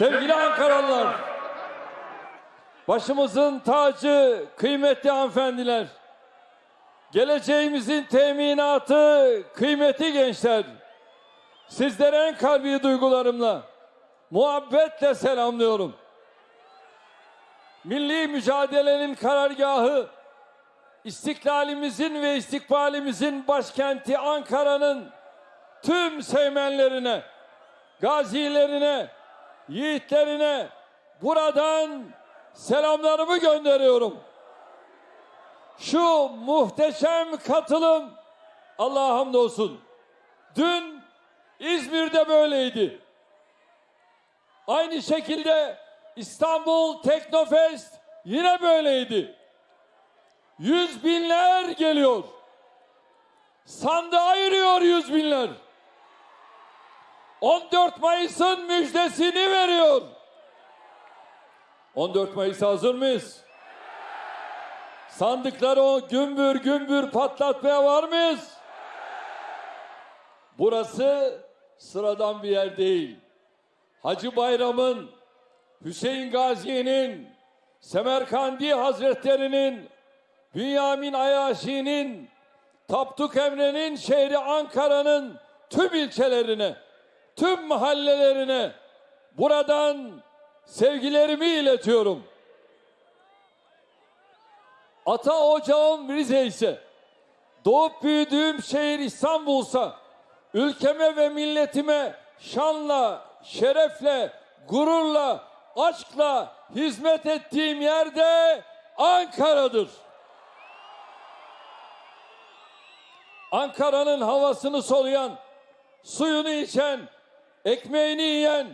Sevgili Ankaralılar, başımızın tacı, kıymetli hanımefendiler, geleceğimizin teminatı, kıymetli gençler, sizlere en kalbi duygularımla, muhabbetle selamlıyorum. Milli mücadelenin karargahı, istiklalimizin ve istikbalimizin başkenti Ankara'nın tüm sevmenlerine, gazilerine, yiğitlerine buradan selamlarımı gönderiyorum. Şu muhteşem katılım Allah'a hamdolsun. Dün İzmir'de böyleydi. Aynı şekilde İstanbul Teknofest yine böyleydi. Yüz binler geliyor. Sandığa yürüyor yüz binler. 14 Mayıs'ın müjdesini veriyor. 14 Mayıs hazır mıyız? Sandıkları o gümbür gümbür patlatmaya var mıyız? Burası sıradan bir yer değil. Hacı Bayram'ın, Hüseyin Gazi'nin, Semerkandi Hazretleri'nin, Bünyamin Ayaşi'nin, Tapduk Emre'nin şehri Ankara'nın tüm ilçelerine, tüm mahallelerine buradan sevgilerimi iletiyorum. Ata ocağım Rize ise, doğup büyüdüğüm şehir İstanbul'sa, ülkeme ve milletime şanla, şerefle, gururla, aşkla hizmet ettiğim yerde Ankara'dır. Ankara'nın havasını soluyan, suyunu içen, ekmeğini yiyen,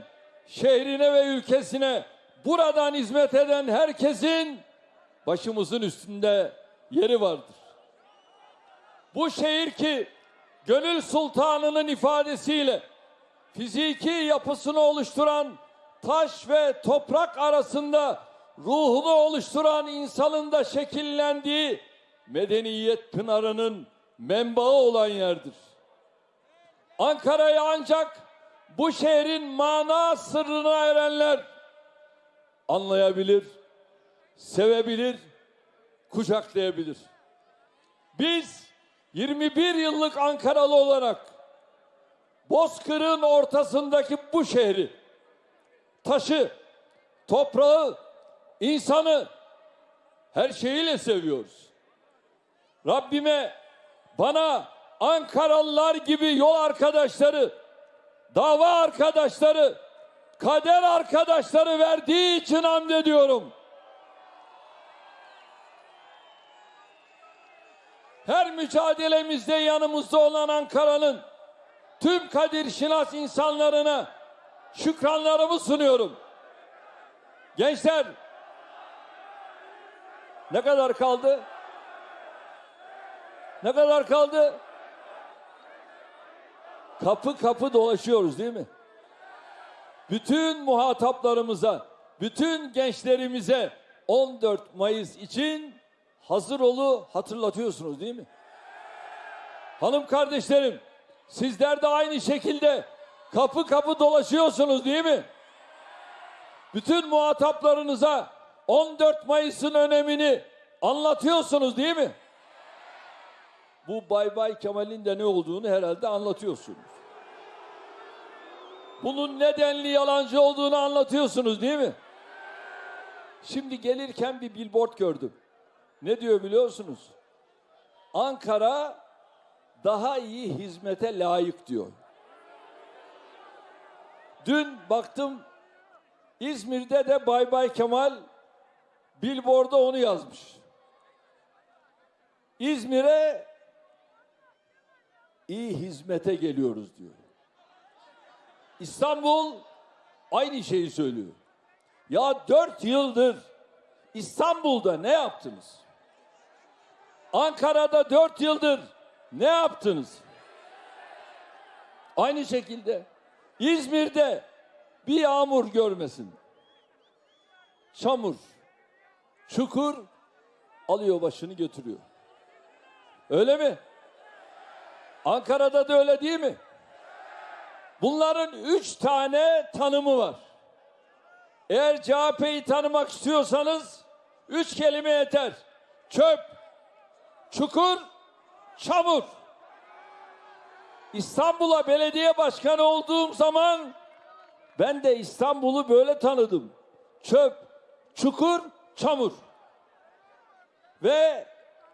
şehrine ve ülkesine buradan hizmet eden herkesin başımızın üstünde yeri vardır. Bu şehir ki gönül sultanının ifadesiyle fiziki yapısını oluşturan taş ve toprak arasında ruhunu oluşturan insanın da şekillendiği medeniyet pınarının menbaı olan yerdir. Ankara'yı ancak bu şehrin mana sırrına erenler anlayabilir, sevebilir, kucaklayabilir. Biz 21 yıllık Ankaralı olarak Bozkır'ın ortasındaki bu şehri taşı, toprağı, insanı her şeyiyle seviyoruz. Rabbime bana Ankaralılar gibi yol arkadaşları, dava arkadaşları, kader arkadaşları verdiği için hamd ediyorum. Her mücadelemizde yanımızda olan Ankara'nın tüm kadir şinas insanlarına şükranlarımı sunuyorum. Gençler ne kadar kaldı? Ne kadar kaldı? Kapı kapı dolaşıyoruz değil mi? Bütün muhataplarımıza, bütün gençlerimize 14 Mayıs için hazır olu hatırlatıyorsunuz değil mi? Hanım kardeşlerim, sizler de aynı şekilde kapı kapı dolaşıyorsunuz değil mi? Bütün muhataplarınıza 14 Mayıs'ın önemini anlatıyorsunuz değil mi? Bu Bay Bay Kemal'in de ne olduğunu herhalde anlatıyorsunuz. Bunun nedenli yalancı olduğunu anlatıyorsunuz değil mi? Şimdi gelirken bir billboard gördüm. Ne diyor biliyorsunuz? Ankara daha iyi hizmete layık diyor. Dün baktım İzmir'de de Bay Bay Kemal billboard'a onu yazmış. İzmir'e iyi hizmete geliyoruz diyor. İstanbul aynı şeyi söylüyor. Ya dört yıldır İstanbul'da ne yaptınız? Ankara'da dört yıldır ne yaptınız? Aynı şekilde İzmir'de bir yağmur görmesin. Çamur, çukur alıyor başını götürüyor. Öyle mi? Ankara'da da öyle değil mi? Bunların üç tane tanımı var. Eğer CHP'yi tanımak istiyorsanız üç kelime yeter. Çöp, çukur, çamur. İstanbul'a belediye başkanı olduğum zaman ben de İstanbul'u böyle tanıdım. Çöp, çukur, çamur. Ve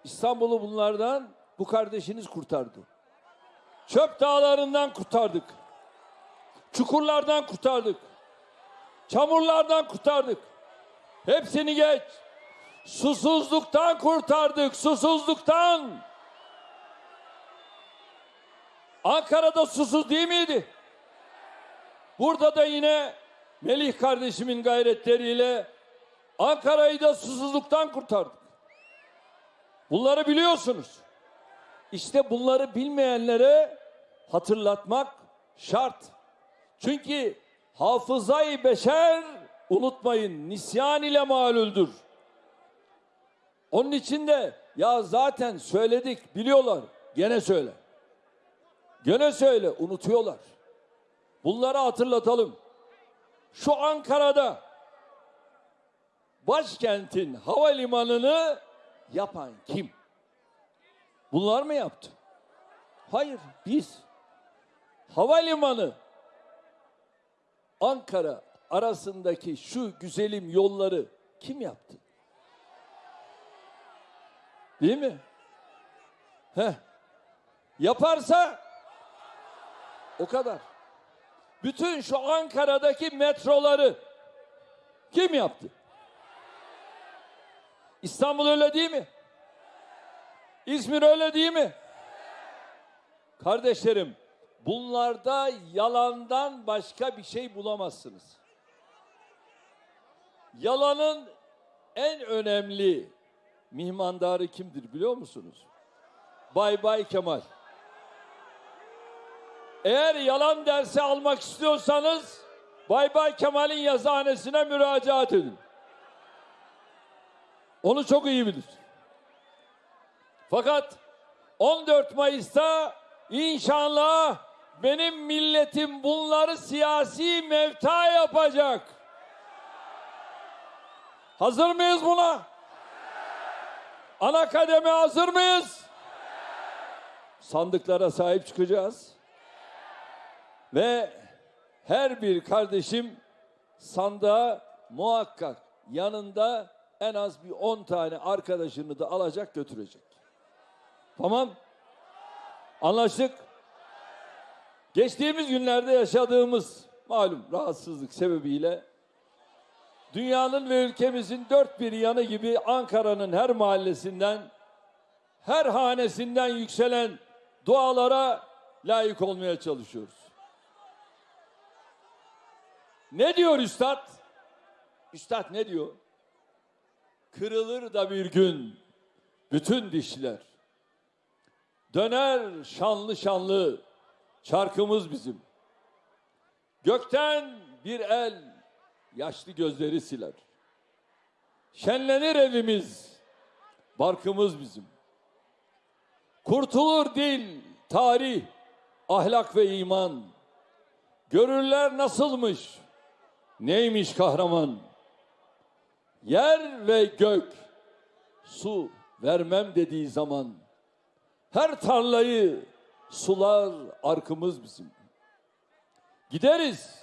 İstanbul'u bunlardan bu kardeşiniz kurtardı. Çöp dağlarından kurtardık. Çukurlardan kurtardık. Çamurlardan kurtardık. Hepsini geç. Susuzluktan kurtardık. Susuzluktan. Ankara'da susuz değil miydi? Burada da yine Melih kardeşimin gayretleriyle Ankara'yı da susuzluktan kurtardık. Bunları biliyorsunuz. İşte bunları bilmeyenlere hatırlatmak şart. Çünkü hafızayı beşer unutmayın nisyan ile malüldür. Onun için de ya zaten söyledik biliyorlar gene söyle. Gene söyle unutuyorlar. Bunları hatırlatalım. Şu Ankara'da başkentin havalimanını yapan kim? Bunlar mı yaptı? Hayır, biz. Havalimanı Ankara arasındaki şu güzelim yolları kim yaptı? Değil mi? Heh. Yaparsa o kadar. Bütün şu Ankara'daki metroları kim yaptı? İstanbul öyle değil mi? İzmir öyle değil mi? Kardeşlerim, bunlarda yalandan başka bir şey bulamazsınız. Yalanın en önemli mihmandarı kimdir biliyor musunuz? Bay Bay Kemal. Eğer yalan dersi almak istiyorsanız Bay Bay Kemal'in yazıhanesine müracaat edin. Onu çok iyi bilir. Fakat 14 Mayıs'ta inşallah benim milletim bunları siyasi mevta yapacak. Hazır mıyız buna? Ana kademe hazır mıyız? Sandıklara sahip çıkacağız. Ve her bir kardeşim sandığa muhakkak yanında en az bir 10 tane arkadaşını da alacak götürecek. Tamam. Anlaştık. Geçtiğimiz günlerde yaşadığımız malum rahatsızlık sebebiyle dünyanın ve ülkemizin dört bir yanı gibi Ankara'nın her mahallesinden, her hanesinden yükselen dualara layık olmaya çalışıyoruz. Ne diyor Üstad? Üstad ne diyor? Kırılır da bir gün bütün dişler. Döner şanlı şanlı çarkımız bizim. Gökten bir el yaşlı gözleri siler. Şenlenir evimiz, barkımız bizim. Kurtulur dil, tarih, ahlak ve iman. Görürler nasılmış, neymiş kahraman. Yer ve gök, su vermem dediği zaman her tarlayı sular arkımız bizim. Gideriz.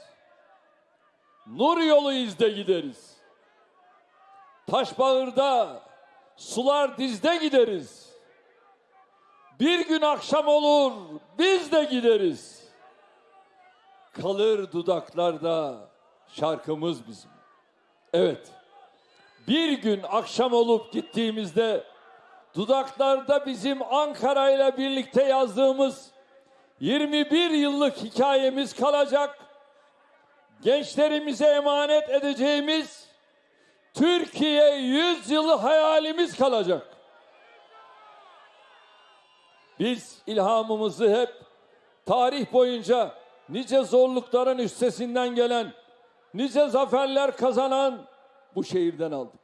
Nur yolu izde gideriz. Taşbağır'da sular dizde gideriz. Bir gün akşam olur biz de gideriz. Kalır dudaklarda şarkımız bizim. Evet. Bir gün akşam olup gittiğimizde dudaklarda bizim Ankara ile birlikte yazdığımız 21 yıllık hikayemiz kalacak. Gençlerimize emanet edeceğimiz Türkiye 100 yılı hayalimiz kalacak. Biz ilhamımızı hep tarih boyunca nice zorlukların üstesinden gelen, nice zaferler kazanan bu şehirden aldık.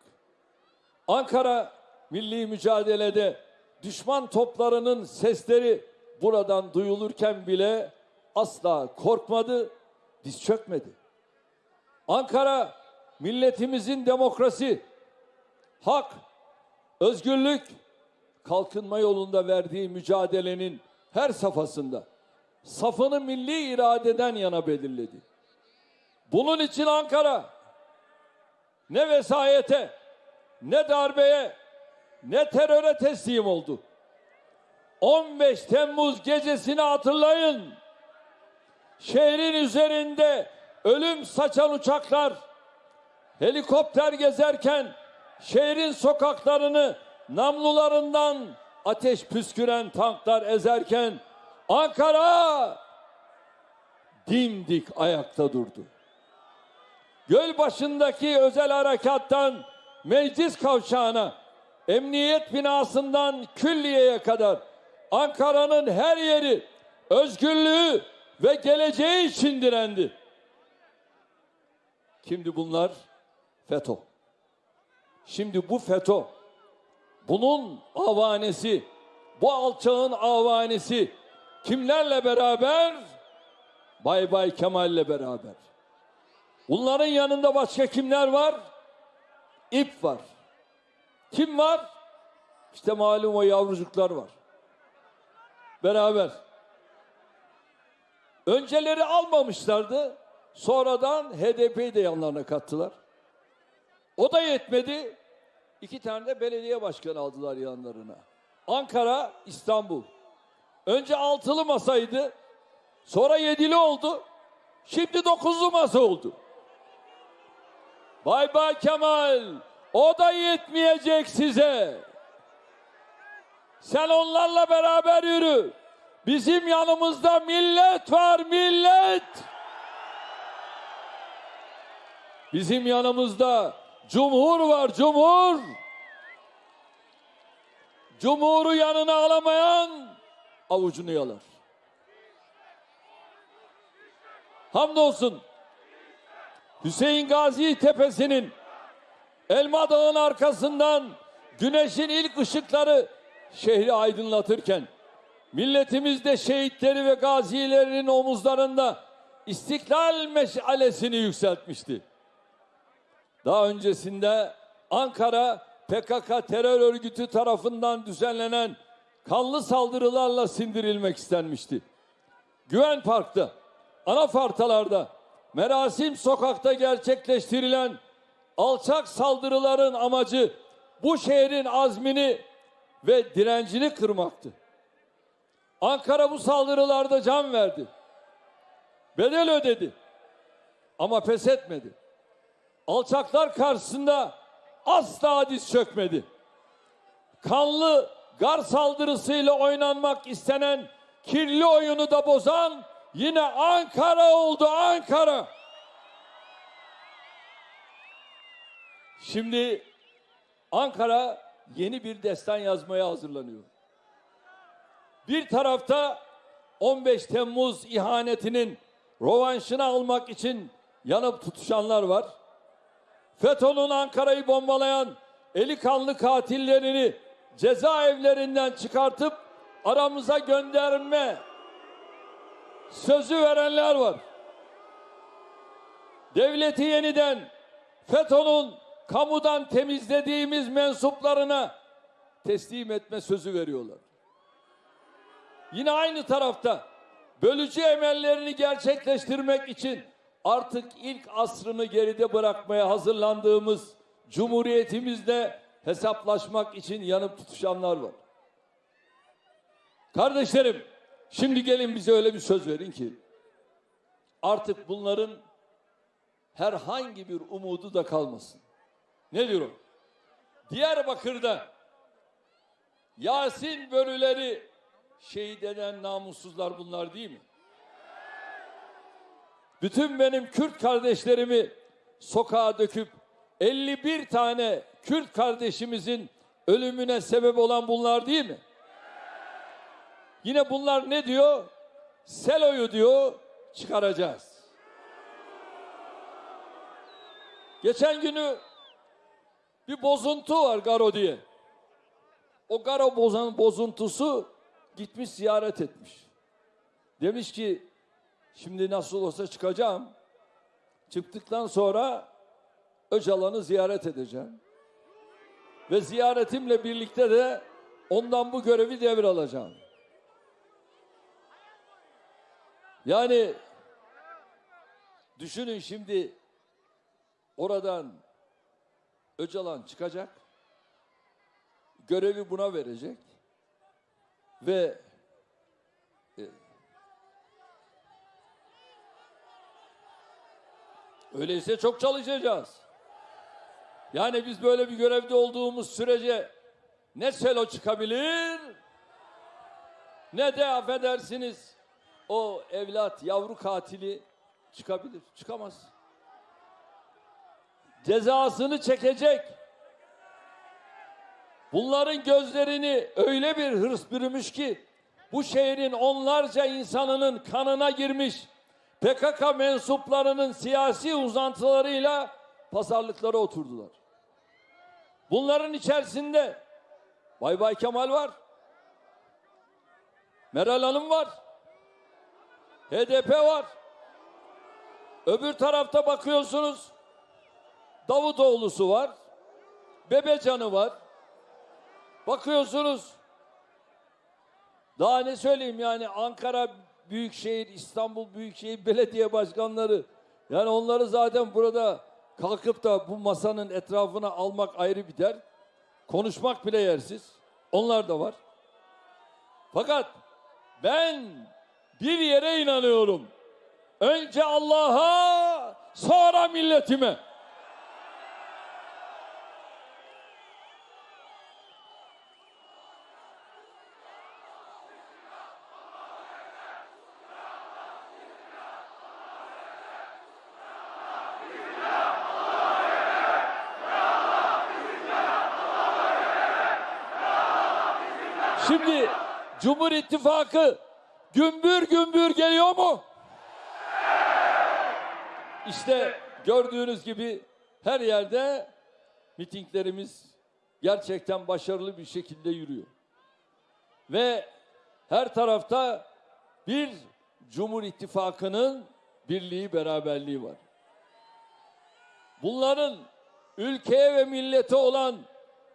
Ankara milli mücadelede düşman toplarının sesleri buradan duyulurken bile asla korkmadı, diz çökmedi. Ankara milletimizin demokrasi, hak, özgürlük, kalkınma yolunda verdiği mücadelenin her safhasında safını milli iradeden yana belirledi. Bunun için Ankara ne vesayete, ne darbeye, ne teröre teslim oldu. 15 Temmuz gecesini hatırlayın. Şehrin üzerinde ölüm saçan uçaklar, helikopter gezerken şehrin sokaklarını namlularından ateş püsküren tanklar ezerken Ankara dimdik ayakta durdu. Göl başındaki özel harekattan meclis kavşağına, emniyet binasından külliyeye kadar Ankara'nın her yeri özgürlüğü ve geleceği için direndi. Şimdi bunlar FETÖ. Şimdi bu FETÖ, bunun avanesi, bu alçağın avanesi kimlerle beraber? Bay Bay Kemal'le beraber. Bunların yanında başka kimler var? İp var. Kim var? İşte malum o yavrucuklar var. Beraber. Önceleri almamışlardı. Sonradan HDP'yi de yanlarına kattılar. O da yetmedi. İki tane de belediye başkanı aldılar yanlarına. Ankara, İstanbul. Önce altılı masaydı. Sonra yedili oldu. Şimdi dokuzlu masa oldu. Bay Bay Kemal, o da yetmeyecek size. Sen onlarla beraber yürü. Bizim yanımızda millet var, millet. Bizim yanımızda cumhur var, cumhur. Cumhuru yanına alamayan avucunu yalar. Hamdolsun Hüseyin Gazi Tepesi'nin Elma Dağı'nın arkasından güneşin ilk ışıkları şehri aydınlatırken milletimiz de şehitleri ve gazilerinin omuzlarında istiklal meşalesini yükseltmişti. Daha öncesinde Ankara PKK terör örgütü tarafından düzenlenen kanlı saldırılarla sindirilmek istenmişti. Güven Park'ta, anafartalarda, Merasim Sokak'ta gerçekleştirilen alçak saldırıların amacı bu şehrin azmini ve direncini kırmaktı. Ankara bu saldırılarda can verdi. Bedel ödedi. Ama pes etmedi. Alçaklar karşısında asla diz çökmedi. Kanlı gar saldırısıyla oynanmak istenen kirli oyunu da bozan yine Ankara oldu Ankara. Şimdi Ankara yeni bir destan yazmaya hazırlanıyor. Bir tarafta 15 Temmuz ihanetinin rovanşını almak için yanıp tutuşanlar var. FETÖ'nün Ankara'yı bombalayan eli kanlı katillerini cezaevlerinden çıkartıp aramıza gönderme sözü verenler var. Devleti yeniden FETÖ'nün kamudan temizlediğimiz mensuplarına teslim etme sözü veriyorlar. Yine aynı tarafta bölücü emellerini gerçekleştirmek için artık ilk asrını geride bırakmaya hazırlandığımız cumhuriyetimizle hesaplaşmak için yanıp tutuşanlar var. Kardeşlerim, şimdi gelin bize öyle bir söz verin ki artık bunların herhangi bir umudu da kalmasın. Ne diyorum? Diyarbakır'da Yasin börüleri şehit eden namussuzlar bunlar değil mi? Bütün benim Kürt kardeşlerimi sokağa döküp 51 tane Kürt kardeşimizin ölümüne sebep olan bunlar değil mi? Yine bunlar ne diyor? Selo'yu diyor çıkaracağız. Geçen günü bir bozuntu var Garo diye. O Garo bozan bozuntusu gitmiş ziyaret etmiş. Demiş ki şimdi nasıl olsa çıkacağım. Çıktıktan sonra Öcalan'ı ziyaret edeceğim. Ve ziyaretimle birlikte de ondan bu görevi devralacağım. Yani düşünün şimdi oradan Öcalan çıkacak. Görevi buna verecek. Ve e, öyleyse çok çalışacağız. Yani biz böyle bir görevde olduğumuz sürece ne selo çıkabilir ne de affedersiniz o evlat yavru katili çıkabilir. Çıkamaz. Cezasını çekecek. Bunların gözlerini öyle bir hırs bürümüş ki bu şehrin onlarca insanının kanına girmiş PKK mensuplarının siyasi uzantılarıyla pazarlıklara oturdular. Bunların içerisinde Bay Bay Kemal var. Meral Hanım var. HDP var. Öbür tarafta bakıyorsunuz Davutoğlu'su var. Bebecan'ı var. Bakıyorsunuz daha ne söyleyeyim yani Ankara Büyükşehir, İstanbul Büyükşehir Belediye Başkanları yani onları zaten burada kalkıp da bu masanın etrafına almak ayrı bir der. Konuşmak bile yersiz. Onlar da var. Fakat ben bir yere inanıyorum. Önce Allah'a, sonra milletime. Şimdi Cumhur İttifakı gümbür gümbür geliyor mu? İşte gördüğünüz gibi her yerde mitinglerimiz gerçekten başarılı bir şekilde yürüyor. Ve her tarafta bir Cumhur İttifakı'nın birliği, beraberliği var. Bunların ülkeye ve millete olan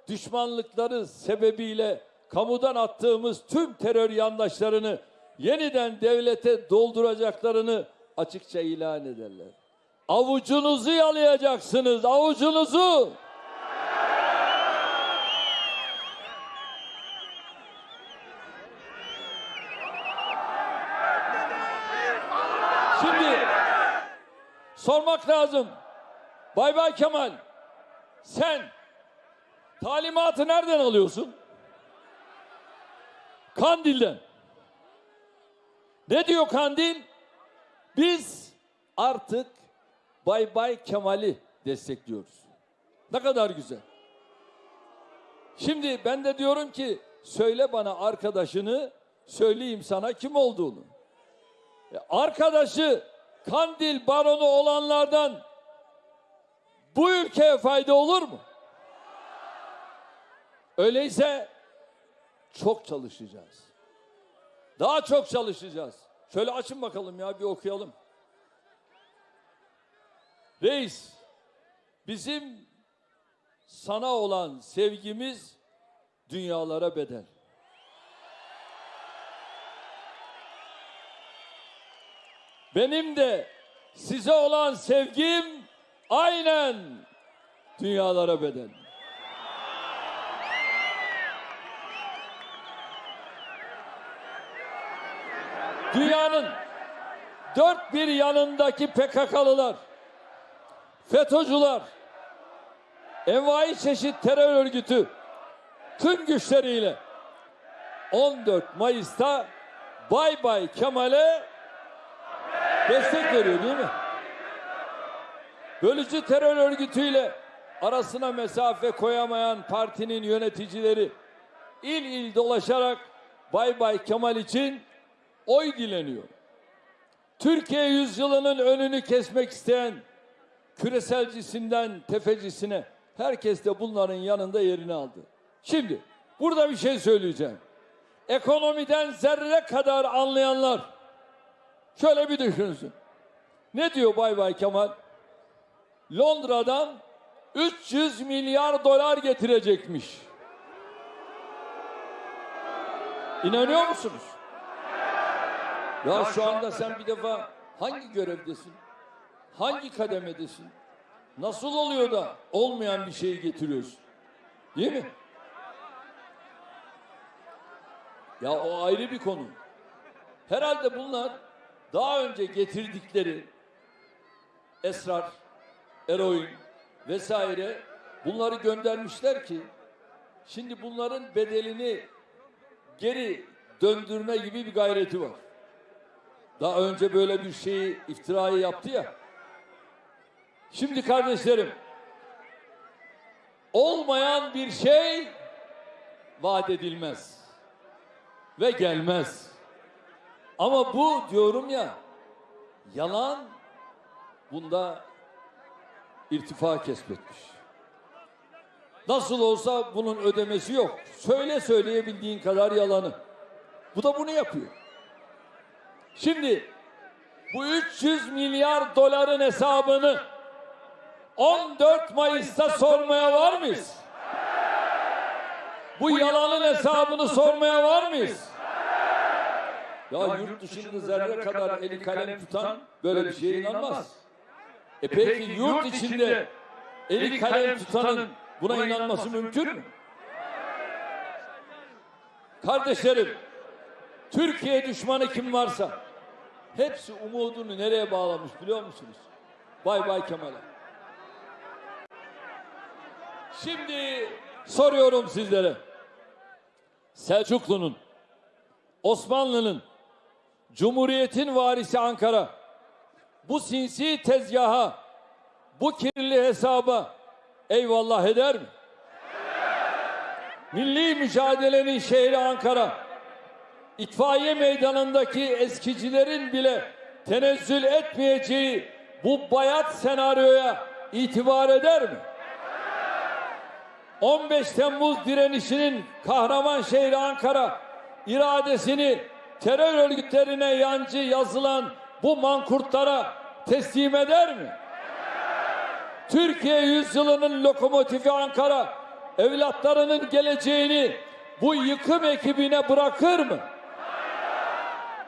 düşmanlıkları sebebiyle kamudan attığımız tüm terör yandaşlarını yeniden devlete dolduracaklarını açıkça ilan ederler. Avucunuzu yalayacaksınız, avucunuzu. Şimdi sormak lazım. Bay Bay Kemal, sen talimatı nereden alıyorsun? Kandil'den. Ne diyor Kandil? Biz artık Bay Bay Kemal'i destekliyoruz. Ne kadar güzel. Şimdi ben de diyorum ki söyle bana arkadaşını söyleyeyim sana kim olduğunu. E, Arkadaşı Kandil baronu olanlardan bu ülkeye fayda olur mu? Öyleyse çok çalışacağız. Daha çok çalışacağız. Şöyle açın bakalım ya bir okuyalım. Reis, bizim sana olan sevgimiz dünyalara bedel. Benim de size olan sevgim aynen dünyalara bedel. Dünyanın dört bir yanındaki PKK'lılar, FETÖ'cüler, envai çeşit terör örgütü tüm güçleriyle 14 Mayıs'ta Bay Bay Kemal'e destek veriyor değil mi? Bölücü terör örgütüyle arasına mesafe koyamayan partinin yöneticileri il il dolaşarak Bay Bay Kemal için oy dileniyor. Türkiye yüzyılının önünü kesmek isteyen küreselcisinden tefecisine herkes de bunların yanında yerini aldı. Şimdi burada bir şey söyleyeceğim. Ekonomiden zerre kadar anlayanlar şöyle bir düşünsün. Ne diyor Bay Bay Kemal? Londra'dan 300 milyar dolar getirecekmiş. İnanıyor musunuz? Ya şu anda sen bir defa hangi görevdesin? Hangi kademedesin? Nasıl oluyor da olmayan bir şeyi getiriyorsun? Değil mi? Ya o ayrı bir konu. Herhalde bunlar daha önce getirdikleri esrar, eroin vesaire bunları göndermişler ki şimdi bunların bedelini geri döndürme gibi bir gayreti var. Daha önce böyle bir şeyi iftirayı yaptı ya. Şimdi kardeşlerim olmayan bir şey vaat edilmez ve gelmez. Ama bu diyorum ya yalan bunda irtifa kesbetmiş. Nasıl olsa bunun ödemesi yok. Söyle söyleyebildiğin kadar yalanı. Bu da bunu yapıyor. Şimdi bu 300 milyar doların hesabını 14 Mayıs'ta sormaya var mıyız? Bu yalanın hesabını sormaya var mıyız? Ya yurt dışında zerre kadar eli kalem tutan böyle bir şeye inanmaz. E peki yurt içinde eli kalem tutanın buna inanması mümkün mü? Kardeşlerim, Türkiye düşmanı kim varsa hepsi umudunu nereye bağlamış biliyor musunuz? Bay Bay Kemal'e. Şimdi soruyorum sizlere. Selçuklu'nun, Osmanlı'nın, Cumhuriyet'in varisi Ankara bu sinsi tezgaha, bu kirli hesaba eyvallah eder mi? Milli mücadelenin şehri Ankara, itfaiye meydanındaki eskicilerin bile tenezzül etmeyeceği bu bayat senaryoya itibar eder mi? 15 Temmuz direnişinin kahraman şehri Ankara iradesini terör örgütlerine yancı yazılan bu mankurtlara teslim eder mi? Türkiye yüzyılının lokomotifi Ankara evlatlarının geleceğini bu yıkım ekibine bırakır mı?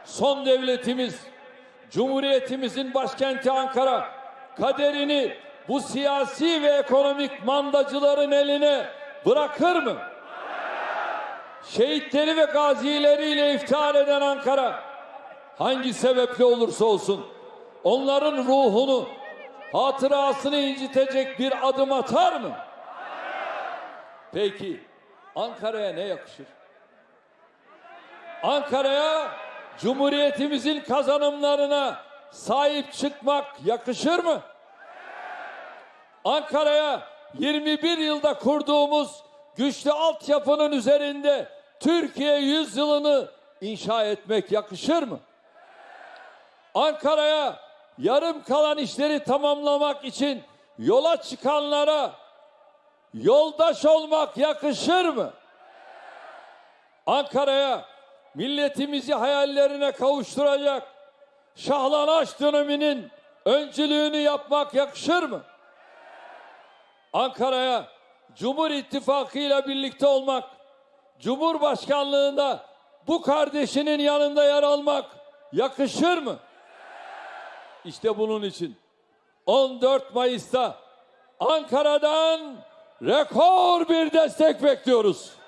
Son devletimiz, Cumhuriyetimizin başkenti Ankara kaderini bu siyasi ve ekonomik mandacıların eline bırakır mı? Şehitleri ve gazileriyle iftihar eden Ankara hangi sebeple olursa olsun onların ruhunu, hatırasını incitecek bir adım atar mı? Peki Ankara'ya ne yakışır? Ankara'ya Cumhuriyetimizin kazanımlarına sahip çıkmak yakışır mı? Ankara'ya 21 yılda kurduğumuz güçlü altyapının üzerinde Türkiye yüzyılını inşa etmek yakışır mı? Ankara'ya yarım kalan işleri tamamlamak için yola çıkanlara yoldaş olmak yakışır mı? Ankara'ya milletimizi hayallerine kavuşturacak şahlanaş döneminin öncülüğünü yapmak yakışır mı? Ankara'ya Cumhur İttifakı ile birlikte olmak, Cumhurbaşkanlığında bu kardeşinin yanında yer almak yakışır mı? İşte bunun için 14 Mayıs'ta Ankara'dan rekor bir destek bekliyoruz.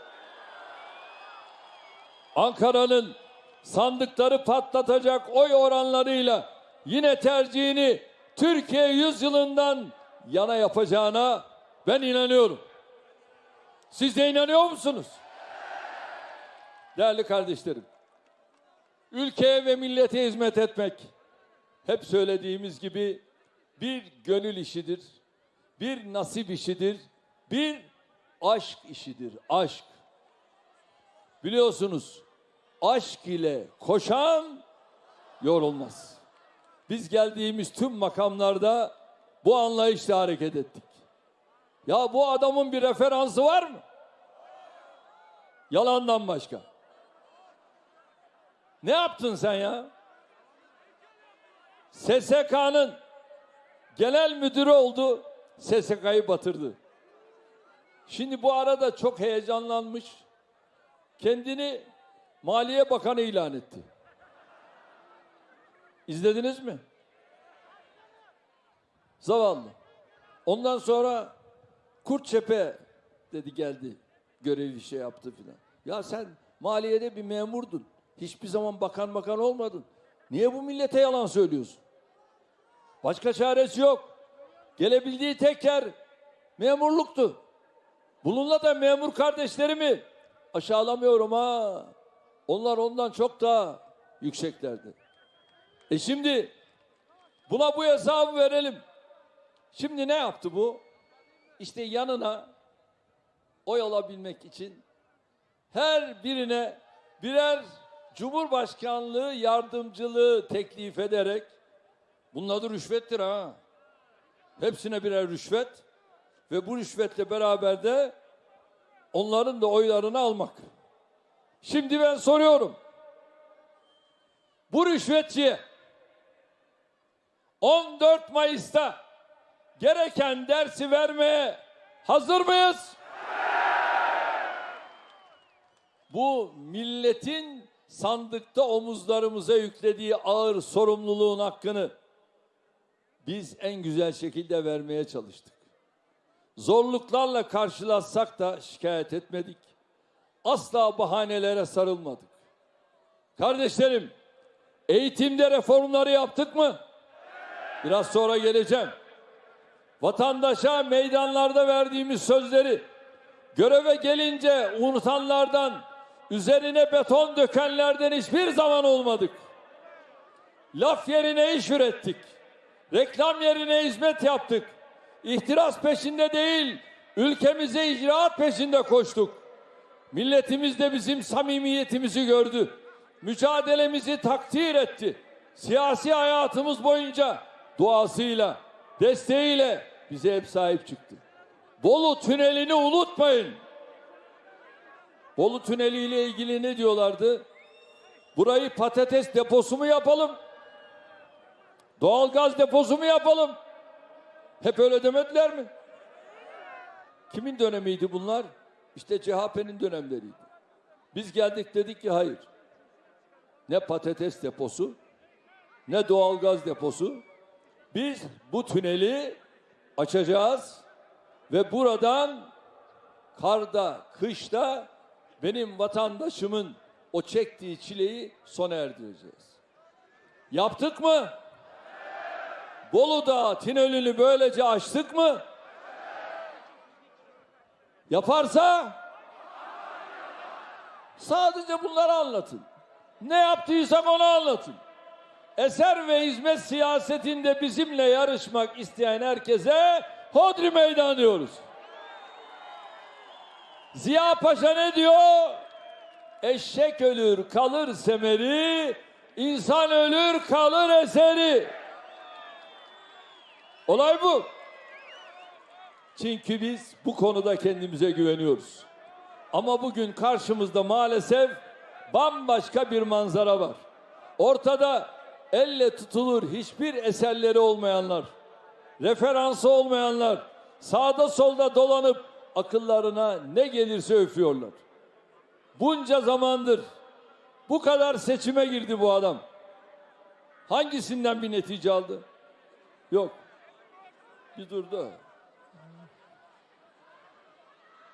Ankara'nın sandıkları patlatacak oy oranlarıyla yine tercihini Türkiye yüzyılından yana yapacağına ben inanıyorum. Siz de inanıyor musunuz? Değerli kardeşlerim, ülkeye ve millete hizmet etmek hep söylediğimiz gibi bir gönül işidir, bir nasip işidir, bir aşk işidir, aşk. Biliyorsunuz aşk ile koşan yorulmaz. Biz geldiğimiz tüm makamlarda bu anlayışla hareket ettik. Ya bu adamın bir referansı var mı? Yalandan başka. Ne yaptın sen ya? SSK'nın genel müdürü oldu. SSK'yı batırdı. Şimdi bu arada çok heyecanlanmış. Kendini Maliye Bakanı ilan etti. İzlediniz mi? Zavallı. Ondan sonra Kurtçepe dedi geldi. Görevi şey yaptı filan. Ya sen maliyede bir memurdun. Hiçbir zaman bakan bakan olmadın. Niye bu millete yalan söylüyorsun? Başka çaresi yok. Gelebildiği tek yer memurluktu. Bununla da memur kardeşlerimi aşağılamıyorum ha. Onlar ondan çok daha yükseklerdi. E şimdi buna bu hesabı verelim. Şimdi ne yaptı bu? İşte yanına oy alabilmek için her birine birer Cumhurbaşkanlığı yardımcılığı teklif ederek bunun adı rüşvettir ha. Hepsine birer rüşvet ve bu rüşvetle beraber de onların da oylarını almak. Şimdi ben soruyorum. Bu rüşvetçiye 14 Mayıs'ta gereken dersi vermeye hazır mıyız? Bu milletin sandıkta omuzlarımıza yüklediği ağır sorumluluğun hakkını biz en güzel şekilde vermeye çalıştık. Zorluklarla karşılaşsak da şikayet etmedik. Asla bahanelere sarılmadık. Kardeşlerim, eğitimde reformları yaptık mı? Biraz sonra geleceğim. Vatandaşa meydanlarda verdiğimiz sözleri göreve gelince unutanlardan, üzerine beton dökenlerden hiçbir zaman olmadık. Laf yerine iş ürettik. Reklam yerine hizmet yaptık. İhtiras peşinde değil, ülkemize icraat peşinde koştuk. Milletimiz de bizim samimiyetimizi gördü. Mücadelemizi takdir etti. Siyasi hayatımız boyunca duasıyla, desteğiyle bize hep sahip çıktı. Bolu tünelini unutmayın. Bolu tüneli ile ilgili ne diyorlardı? Burayı patates deposu mu yapalım? Doğalgaz deposu mu yapalım? Hep öyle demediler mi? Kimin dönemiydi bunlar? İşte CHP'nin dönemleriydi. Biz geldik dedik ki hayır. Ne patates deposu, ne doğalgaz deposu. Biz bu tüneli açacağız ve buradan karda, kışta benim vatandaşımın o çektiği çileyi sona erdireceğiz. Yaptık mı? Bolu Dağı tünelini böylece açtık mı? Yaparsa sadece bunları anlatın. Ne yaptıysak onu anlatın. Eser ve hizmet siyasetinde bizimle yarışmak isteyen herkese hodri meydan diyoruz. Ziya Paşa ne diyor? Eşek ölür kalır semeri, insan ölür kalır eseri. Olay bu. Çünkü biz bu konuda kendimize güveniyoruz. Ama bugün karşımızda maalesef bambaşka bir manzara var. Ortada elle tutulur hiçbir eserleri olmayanlar, referansı olmayanlar, sağda solda dolanıp akıllarına ne gelirse öfüyorlar. Bunca zamandır bu kadar seçime girdi bu adam. Hangisinden bir netice aldı? Yok. Bir durdu.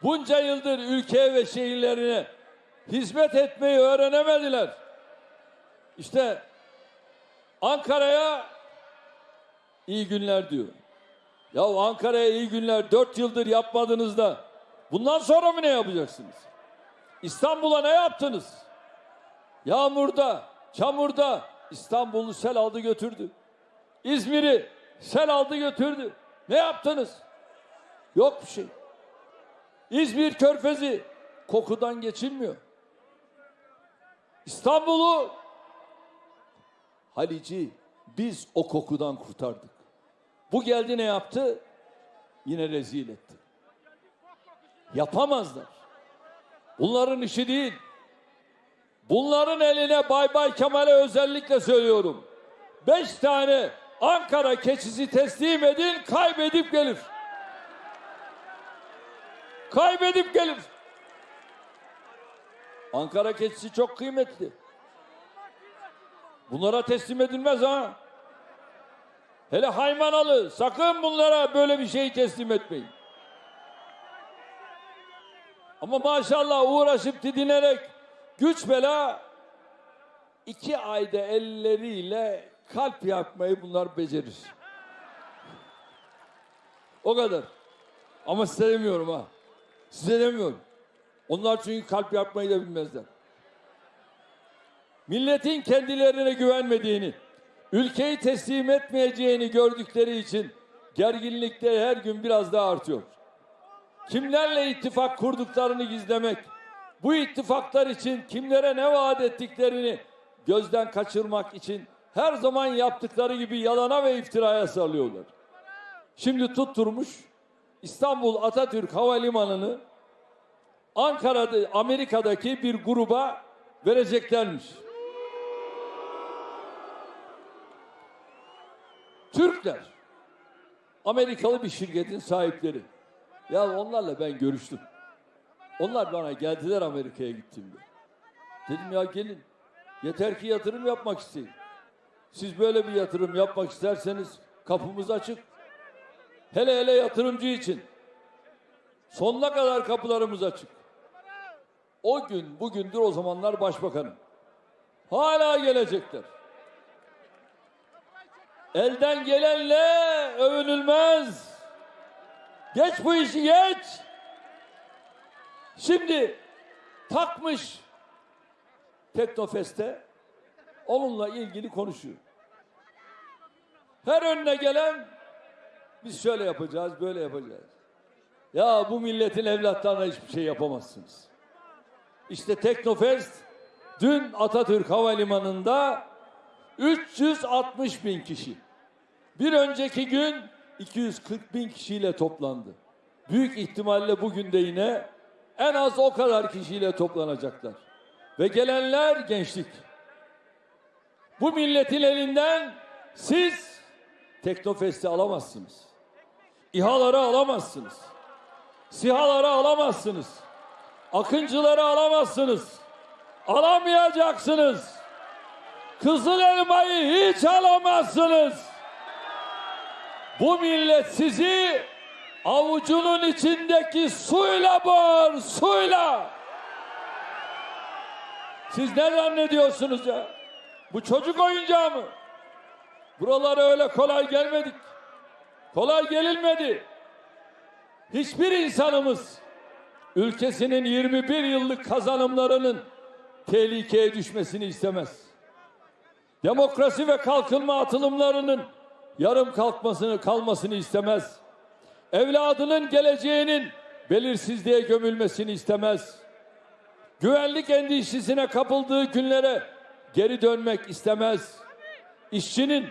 Bunca yıldır ülkeye ve şehirlerine hizmet etmeyi öğrenemediler. İşte Ankara'ya iyi günler diyor. Ya Ankara'ya iyi günler dört yıldır yapmadınız da bundan sonra mı ne yapacaksınız? İstanbul'a ne yaptınız? Yağmurda, çamurda İstanbul'u sel aldı götürdü. İzmir'i sel aldı götürdü. Ne yaptınız? Yok bir şey. İzmir körfezi kokudan geçilmiyor. İstanbul'u Halici biz o kokudan kurtardık. Bu geldi ne yaptı? Yine rezil etti. Yapamazlar. Bunların işi değil. Bunların eline Bay Bay Kemal'e özellikle söylüyorum. Beş tane Ankara keçisi teslim edin kaybedip gelir. Kaybedip gelir. Ankara keçisi çok kıymetli. Bunlara teslim edilmez ha. Hele Haymanalı sakın bunlara böyle bir şey teslim etmeyin. Ama maşallah uğraşıp didinerek güç bela iki ayda elleriyle kalp yapmayı bunlar becerir. O kadar. Ama size demiyorum ha. Size demiyorum. Onlar çünkü kalp yapmayı da bilmezler. Milletin kendilerine güvenmediğini, ülkeyi teslim etmeyeceğini gördükleri için gerginlikleri her gün biraz daha artıyor. Kimlerle ittifak kurduklarını gizlemek, bu ittifaklar için kimlere ne vaat ettiklerini gözden kaçırmak için her zaman yaptıkları gibi yalana ve iftiraya sarılıyorlar. Şimdi tutturmuş İstanbul Atatürk Havalimanı'nı Ankara'da Amerika'daki bir gruba vereceklermiş. Türkler. Amerikalı bir şirketin sahipleri. Ya onlarla ben görüştüm. Onlar bana geldiler Amerika'ya gittiğimde. Dedim ya gelin. Yeter ki yatırım yapmak isteyin. Siz böyle bir yatırım yapmak isterseniz kapımız açık. Hele hele yatırımcı için. Sonuna kadar kapılarımız açık. O gün bugündür o zamanlar başbakanım. Hala gelecekler. Elden gelenle övünülmez. Geç bu işi geç. Şimdi takmış Teknofest'te onunla ilgili konuşuyor. Her önüne gelen biz şöyle yapacağız, böyle yapacağız. Ya bu milletin evlatlarına hiçbir şey yapamazsınız. İşte Teknofest dün Atatürk Havalimanı'nda 360 bin kişi. Bir önceki gün 240 bin kişiyle toplandı. Büyük ihtimalle bugün de yine en az o kadar kişiyle toplanacaklar. Ve gelenler gençlik. Bu milletin elinden siz Teknofest'i alamazsınız. İHA'ları alamazsınız. SİHA'ları alamazsınız. Akıncıları alamazsınız. Alamayacaksınız. Kızıl elmayı hiç alamazsınız. Bu millet sizi avucunun içindeki suyla boğar, suyla. Siz ne zannediyorsunuz ya? Bu çocuk oyuncağı mı? Buralara öyle kolay gelmedik. Kolay gelinmedi. Hiçbir insanımız ülkesinin 21 yıllık kazanımlarının tehlikeye düşmesini istemez. Demokrasi ve kalkınma atılımlarının yarım kalkmasını kalmasını istemez. Evladının geleceğinin belirsizliğe gömülmesini istemez. Güvenlik endişesine kapıldığı günlere geri dönmek istemez. İşçinin,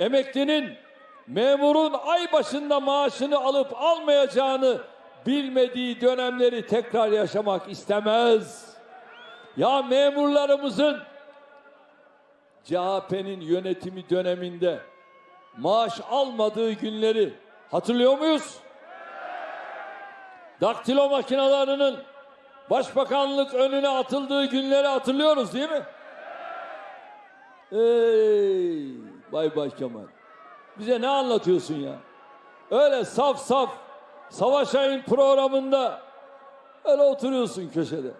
emeklinin, memurun ay başında maaşını alıp almayacağını bilmediği dönemleri tekrar yaşamak istemez. Ya memurlarımızın CHP'nin yönetimi döneminde maaş almadığı günleri hatırlıyor muyuz? Daktilo makinalarının başbakanlık önüne atıldığı günleri hatırlıyoruz değil mi? Ey Bay Bay Kemal. Bize ne anlatıyorsun ya? Öyle saf saf Savaş Ayın programında öyle oturuyorsun köşede.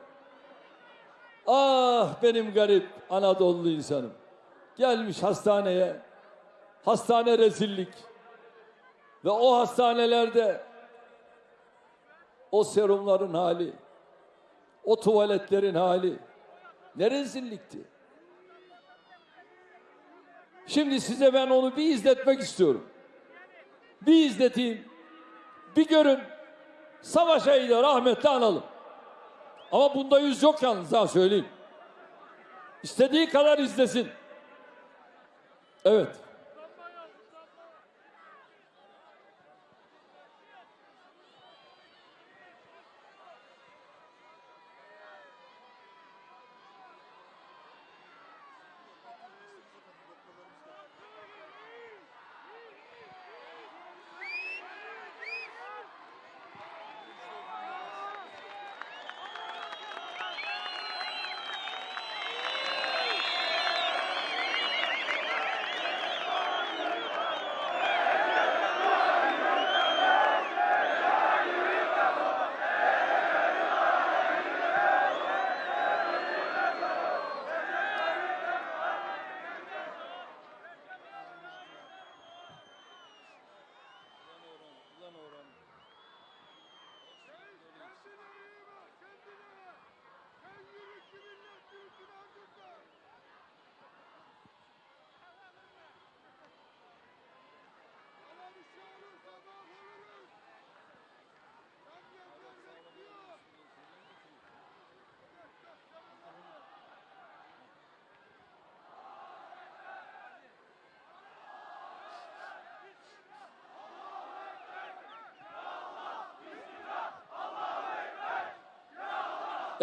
Ah benim garip Anadolu insanım. Gelmiş hastaneye. Hastane rezillik. Ve o hastanelerde o serumların hali, o tuvaletlerin hali ne rezillikti. Şimdi size ben onu bir izletmek istiyorum. Bir izleteyim. Bir görün. Savaş ayıyla rahmetli analım. Ama bunda yüz yok yalnız daha söyleyeyim. İstediği kadar izlesin. Evet.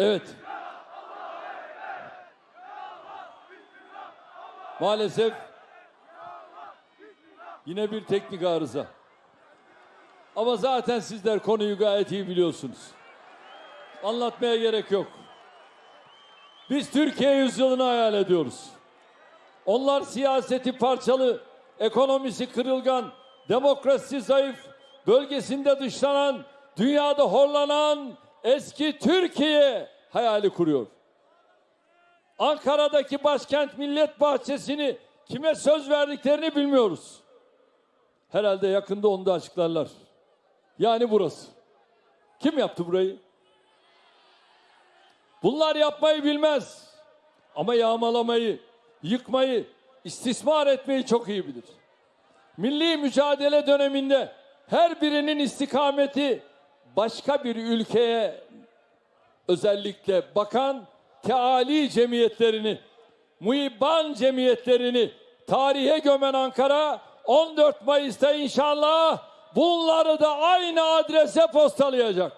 Evet. Maalesef yine bir teknik arıza. Ama zaten sizler konuyu gayet iyi biliyorsunuz. Anlatmaya gerek yok. Biz Türkiye yüzyılını hayal ediyoruz. Onlar siyaseti parçalı, ekonomisi kırılgan, demokrasisi zayıf, bölgesinde dışlanan, dünyada horlanan eski Türkiye hayali kuruyor. Ankara'daki başkent millet bahçesini kime söz verdiklerini bilmiyoruz. Herhalde yakında onu da açıklarlar. Yani burası. Kim yaptı burayı? Bunlar yapmayı bilmez. Ama yağmalamayı, yıkmayı, istismar etmeyi çok iyi bilir. Milli mücadele döneminde her birinin istikameti başka bir ülkeye özellikle bakan teali cemiyetlerini, muhibban cemiyetlerini tarihe gömen Ankara 14 Mayıs'ta inşallah bunları da aynı adrese postalayacak.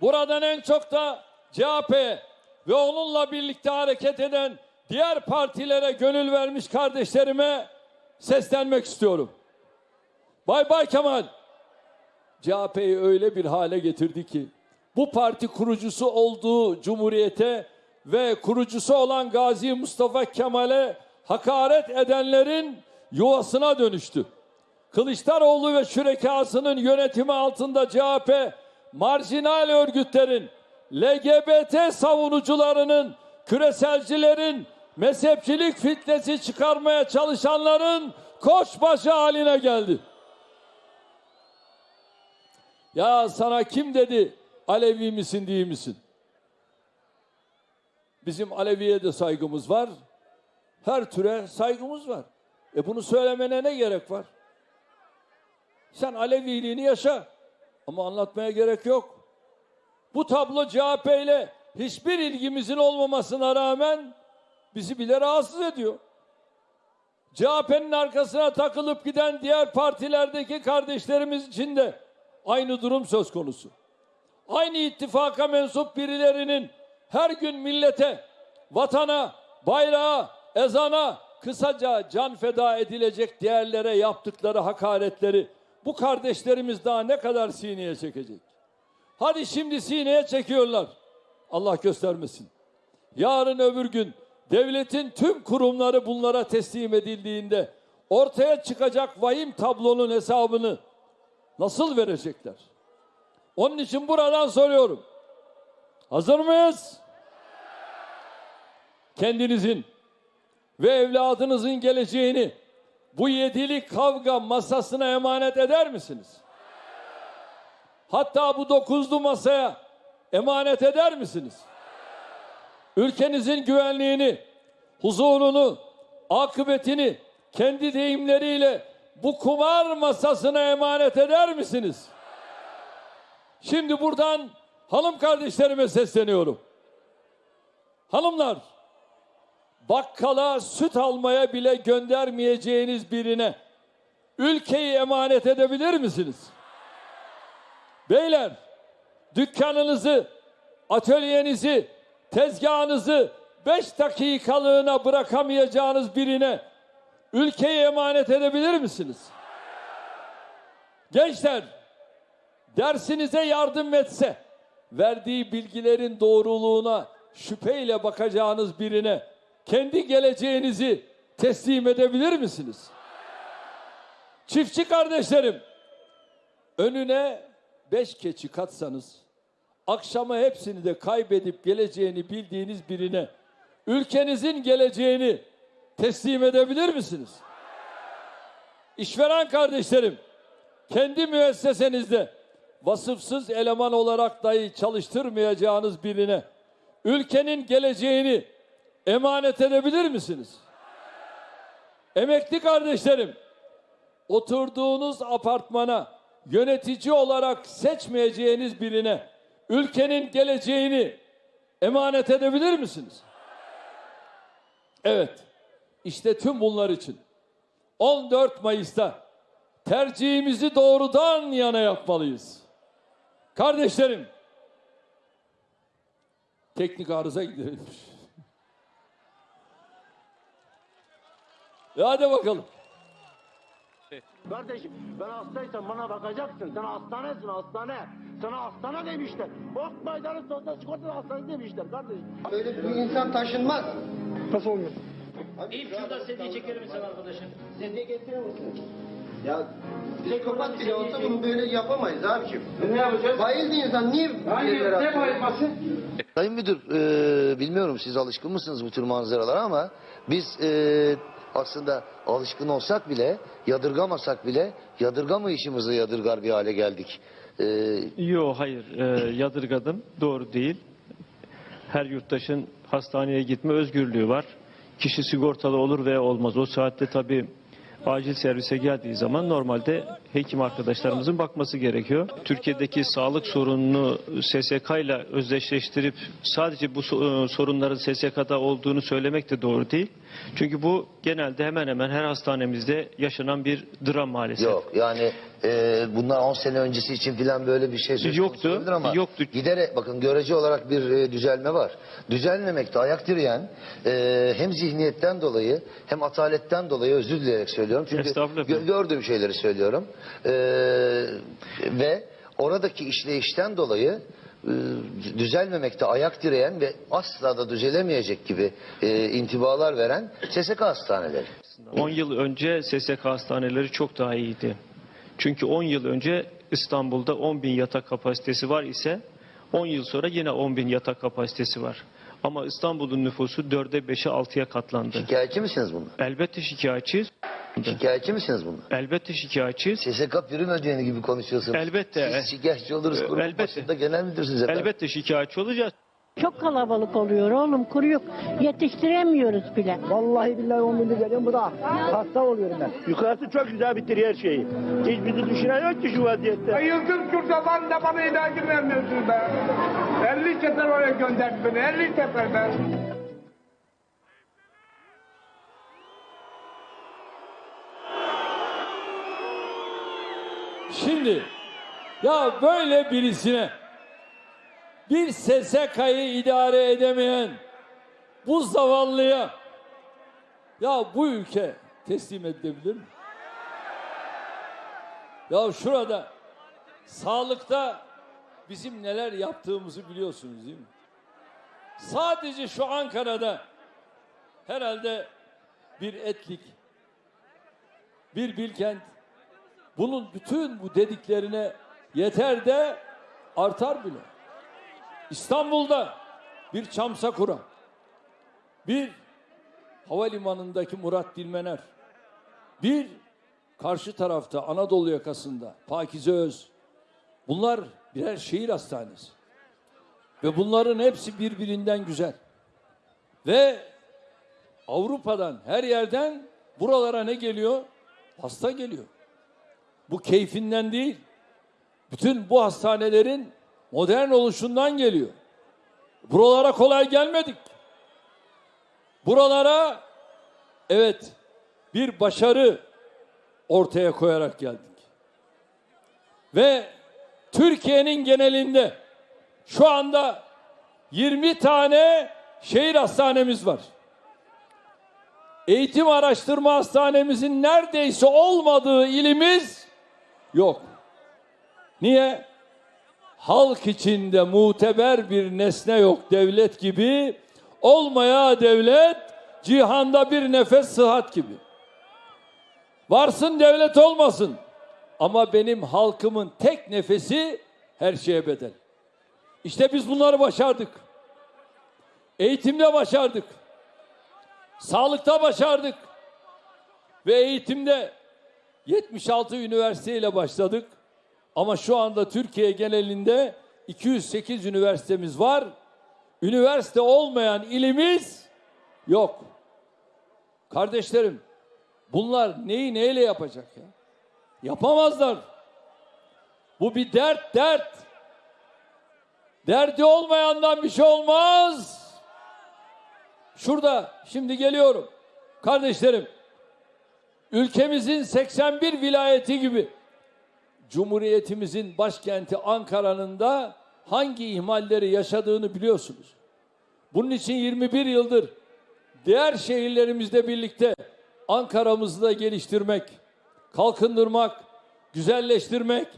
Buradan en çok da CHP ve onunla birlikte hareket eden diğer partilere gönül vermiş kardeşlerime seslenmek istiyorum. Bay Bay Kemal CHP'yi öyle bir hale getirdi ki bu parti kurucusu olduğu cumhuriyete ve kurucusu olan Gazi Mustafa Kemal'e hakaret edenlerin yuvasına dönüştü. Kılıçdaroğlu ve şürekasının yönetimi altında CHP marjinal örgütlerin, LGBT savunucularının, küreselcilerin, mezhepçilik fitnesi çıkarmaya çalışanların koçbaşı haline geldi. Ya sana kim dedi Alevi misin değil misin? Bizim Alevi'ye de saygımız var. Her türe saygımız var. E bunu söylemene ne gerek var? Sen Aleviliğini yaşa. Ama anlatmaya gerek yok. Bu tablo CHP ile hiçbir ilgimizin olmamasına rağmen bizi bile rahatsız ediyor. CHP'nin arkasına takılıp giden diğer partilerdeki kardeşlerimiz için de aynı durum söz konusu. Aynı ittifaka mensup birilerinin her gün millete, vatana, bayrağa, ezana, kısaca can feda edilecek değerlere yaptıkları hakaretleri bu kardeşlerimiz daha ne kadar sineye çekecek? Hadi şimdi sineye çekiyorlar. Allah göstermesin. Yarın öbür gün devletin tüm kurumları bunlara teslim edildiğinde ortaya çıkacak vahim tablonun hesabını nasıl verecekler? Onun için buradan soruyorum. Hazır mıyız? Kendinizin ve evladınızın geleceğini bu yedili kavga masasına emanet eder misiniz? Hatta bu dokuzlu masaya emanet eder misiniz? Ülkenizin güvenliğini, huzurunu, akıbetini kendi deyimleriyle bu kumar masasına emanet eder misiniz? Şimdi buradan hanım kardeşlerime sesleniyorum. Hanımlar, bakkala süt almaya bile göndermeyeceğiniz birine ülkeyi emanet edebilir misiniz? Beyler, dükkanınızı, atölyenizi, tezgahınızı beş dakikalığına bırakamayacağınız birine ülkeyi emanet edebilir misiniz? Gençler, dersinize yardım etse, verdiği bilgilerin doğruluğuna şüpheyle bakacağınız birine kendi geleceğinizi teslim edebilir misiniz? Çiftçi kardeşlerim, önüne beş keçi katsanız, akşama hepsini de kaybedip geleceğini bildiğiniz birine, ülkenizin geleceğini teslim edebilir misiniz? İşveren kardeşlerim, kendi müessesenizde vasıfsız eleman olarak dahi çalıştırmayacağınız birine, ülkenin geleceğini emanet edebilir misiniz? Emekli kardeşlerim, oturduğunuz apartmana yönetici olarak seçmeyeceğiniz birine ülkenin geleceğini emanet edebilir misiniz? Evet. İşte tüm bunlar için 14 Mayıs'ta tercihimizi doğrudan yana yapmalıyız. Kardeşlerim, Teknik arıza giderilmiş. E hadi bakalım. Kardeşim ben hastaysam bana bakacaksın. Sen hastanesin hastane. Sana hastane demişler. Ok meydanı sosyal sigorta hastane demişler kardeşim. Böyle bir insan taşınmaz. Nasıl olmuyor? İlk şurada sedye çeker misin arkadaşım? Sedye getirir misin? Ya psikopat bile olsa bunu böyle yapamayız abiciğim. Ne yapacağız? Bayıldı insan niye yerlere atıyor? Sayın Müdür, e, bilmiyorum siz alışkın mısınız bu tür manzaralara ama biz e, aslında alışkın olsak bile, yadırgamasak bile yadırgamayışımızı yadırgar bir hale geldik. E, Yok hayır e, yadırgadım doğru değil. Her yurttaşın hastaneye gitme özgürlüğü var. Kişi sigortalı olur veya olmaz. O saatte tabii acil servise geldiği zaman normalde hekim arkadaşlarımızın bakması gerekiyor. Türkiye'deki sağlık sorununu SSK ile özdeşleştirip sadece bu e, sorunların SSK'da olduğunu söylemek de doğru değil. Çünkü bu genelde hemen hemen her hastanemizde yaşanan bir dram maalesef. yok yani e, bundan 10 sene öncesi için filan böyle bir şey söz Yoktu, konusu olabilir ama yoktu. giderek bakın görece olarak bir e, düzelme var. Düzelmemekte ayak direyen e, hem zihniyetten dolayı hem ataletten dolayı özür dileyerek söylüyorum. Çünkü Estağfurullah gö- efendim. gördüğüm şeyleri söylüyorum. E, ve oradaki işleyişten dolayı düzelmemekte ayak direyen ve asla da düzelemeyecek gibi e, intibalar veren SSK hastaneleri. 10 yıl önce SSK hastaneleri çok daha iyiydi. Çünkü 10 yıl önce İstanbul'da 10 bin yatak kapasitesi var ise 10 yıl sonra yine 10 bin yatak kapasitesi var. Ama İstanbul'un nüfusu 4'e 5'e 6'ya katlandı. Şikayetçi misiniz bundan? Elbette şikayetçiyiz. Şikayetçi misiniz bundan? Elbette şikayetçiyiz. SSK prim ödeyeni gibi konuşuyorsunuz. Elbette. Siz şikayetçi oluruz kurum Elbette. başında genel müdürsünüz efendim. Elbette şikayetçi olacağız. Çok kalabalık oluyor oğlum kuru yok. Yetiştiremiyoruz bile. Vallahi billahi 10 gündür geliyorum bu da hasta oluyorum ben. Yukarısı çok güzel bitiriyor her şeyi. Hiç bizi düşünen yok ki şu vaziyette. Yıldız şurada da bana ilacı vermiyorsun be. 50 sefer oraya gönderdi beni. 50 sefer be. Şimdi ya böyle birisine bir SSK'yı idare edemeyen bu zavallıya ya bu ülke teslim edilebilir mi? Ya şurada sağlıkta bizim neler yaptığımızı biliyorsunuz değil mi? Sadece şu Ankara'da herhalde bir etlik, bir Bilkent, bunun bütün bu dediklerine yeter de artar bile. İstanbul'da bir Çamsakura, bir havalimanındaki Murat Dilmener, bir karşı tarafta Anadolu yakasında Pakize Öz. Bunlar birer şehir hastanesi. Ve bunların hepsi birbirinden güzel. Ve Avrupa'dan her yerden buralara ne geliyor? Hasta geliyor. Bu keyfinden değil. Bütün bu hastanelerin modern oluşundan geliyor. Buralara kolay gelmedik. Buralara evet bir başarı ortaya koyarak geldik. Ve Türkiye'nin genelinde şu anda 20 tane şehir hastanemiz var. Eğitim araştırma hastanemizin neredeyse olmadığı ilimiz yok. Niye? Halk içinde muteber bir nesne yok devlet gibi. Olmaya devlet cihanda bir nefes sıhhat gibi. Varsın devlet olmasın. Ama benim halkımın tek nefesi her şeye bedel. İşte biz bunları başardık. Eğitimde başardık. Sağlıkta başardık. Ve eğitimde 76 üniversiteyle başladık. Ama şu anda Türkiye genelinde 208 üniversitemiz var. Üniversite olmayan ilimiz yok. Kardeşlerim, bunlar neyi neyle yapacak ya? Yapamazlar. Bu bir dert, dert. Derdi olmayandan bir şey olmaz. Şurada şimdi geliyorum. Kardeşlerim, ülkemizin 81 vilayeti gibi Cumhuriyetimizin başkenti Ankara'nın da hangi ihmalleri yaşadığını biliyorsunuz. Bunun için 21 yıldır diğer şehirlerimizle birlikte Ankara'mızı da geliştirmek, kalkındırmak, güzelleştirmek,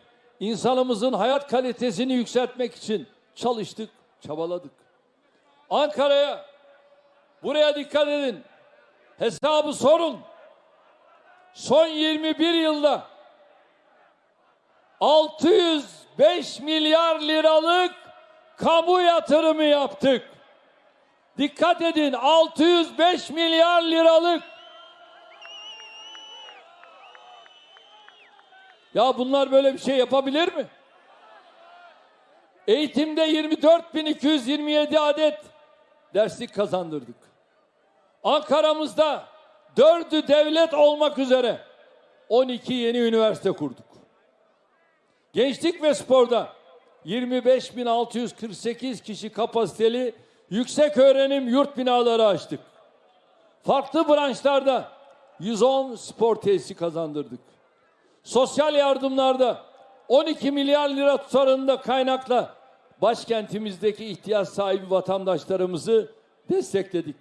insanımızın hayat kalitesini yükseltmek için çalıştık, çabaladık. Ankara'ya, buraya dikkat edin, hesabı sorun. Son 21 yılda 605 milyar liralık kamu yatırımı yaptık. Dikkat edin 605 milyar liralık. Ya bunlar böyle bir şey yapabilir mi? Eğitimde 24.227 adet derslik kazandırdık. Ankara'mızda dördü devlet olmak üzere 12 yeni üniversite kurduk. Gençlik ve sporda 25.648 kişi kapasiteli yüksek öğrenim yurt binaları açtık. Farklı branşlarda 110 spor tesisi kazandırdık. Sosyal yardımlarda 12 milyar lira tutarında kaynakla başkentimizdeki ihtiyaç sahibi vatandaşlarımızı destekledik.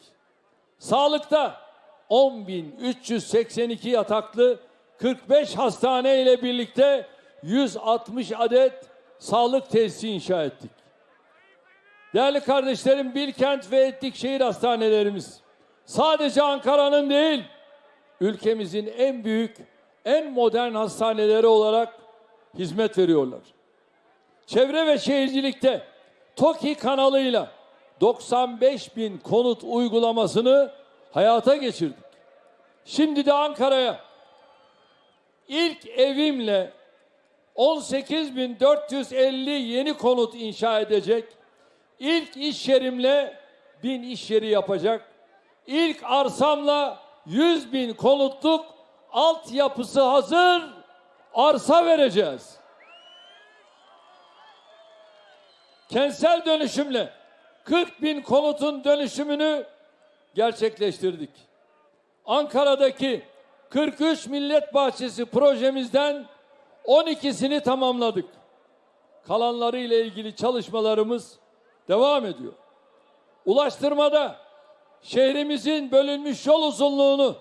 Sağlıkta 10.382 yataklı 45 hastane ile birlikte 160 adet sağlık tesisi inşa ettik. Değerli kardeşlerim Bilkent ve Etlikşehir hastanelerimiz sadece Ankara'nın değil ülkemizin en büyük, en modern hastaneleri olarak hizmet veriyorlar. Çevre ve şehircilikte TOKİ kanalıyla 95 bin konut uygulamasını hayata geçirdik. Şimdi de Ankara'ya ilk evimle 18.450 yeni konut inşa edecek. İlk iş yerimle bin iş yeri yapacak. İlk arsamla 100 bin konutluk altyapısı hazır arsa vereceğiz. Kentsel dönüşümle 40 bin konutun dönüşümünü gerçekleştirdik. Ankara'daki 43 Millet Bahçesi projemizden 12'sini tamamladık. Kalanları ile ilgili çalışmalarımız devam ediyor. Ulaştırmada şehrimizin bölünmüş yol uzunluğunu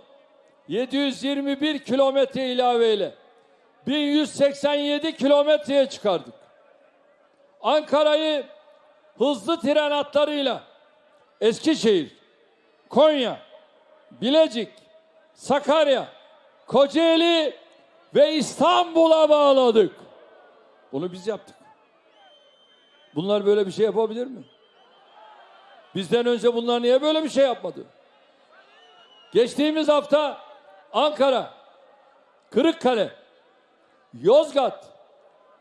721 kilometre ilaveyle 1187 kilometreye çıkardık. Ankara'yı hızlı tren hatlarıyla Eskişehir, Konya, Bilecik, Sakarya, Kocaeli ve İstanbul'a bağladık. Bunu biz yaptık. Bunlar böyle bir şey yapabilir mi? Bizden önce bunlar niye böyle bir şey yapmadı? Geçtiğimiz hafta Ankara, Kırıkkale, Yozgat,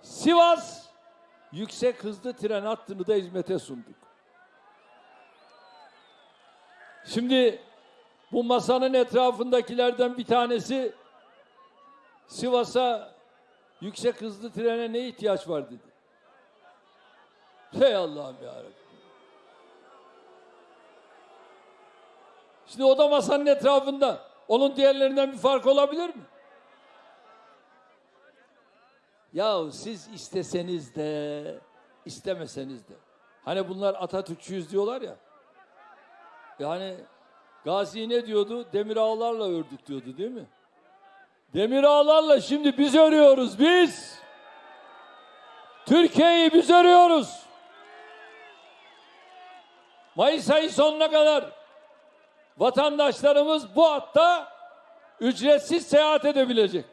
Sivas yüksek hızlı tren hattını da hizmete sunduk. Şimdi bu masanın etrafındakilerden bir tanesi Sivas'a yüksek hızlı trene ne ihtiyaç var dedi. Hey Allah'ım ya Şimdi o da masanın etrafında. Onun diğerlerinden bir fark olabilir mi? Ya siz isteseniz de istemeseniz de. Hani bunlar Atatürkçüyüz diyorlar ya. Yani Gazi ne diyordu? Demir ağlarla ördük diyordu değil mi? Demir ağlarla şimdi biz örüyoruz biz. Türkiye'yi biz örüyoruz. Mayıs ayı sonuna kadar vatandaşlarımız bu hatta ücretsiz seyahat edebilecek.